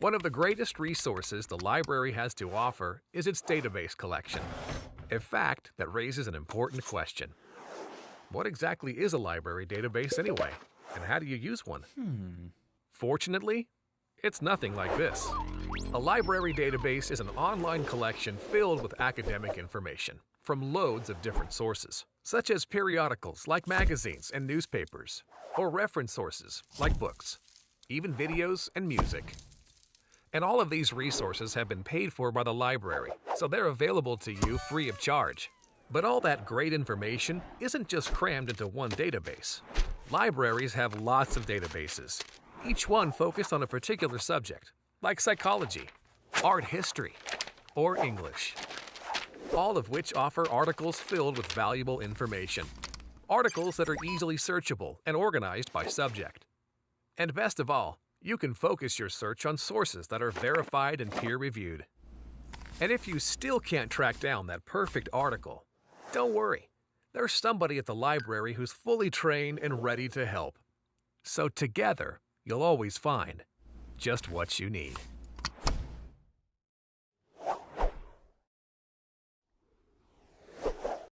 One of the greatest resources the library has to offer is its database collection. A fact that raises an important question. What exactly is a library database anyway? And how do you use one? Hmm. Fortunately, it's nothing like this. A library database is an online collection filled with academic information from loads of different sources, such as periodicals like magazines and newspapers, or reference sources like books, even videos and music. And all of these resources have been paid for by the library, so they're available to you free of charge. But all that great information isn't just crammed into one database. Libraries have lots of databases, each one focused on a particular subject, like psychology, art history, or English. All of which offer articles filled with valuable information. Articles that are easily searchable and organized by subject. And best of all, you can focus your search on sources that are verified and peer reviewed. And if you still can't track down that perfect article, don't worry. There's somebody at the library who's fully trained and ready to help. So together, you'll always find just what you need.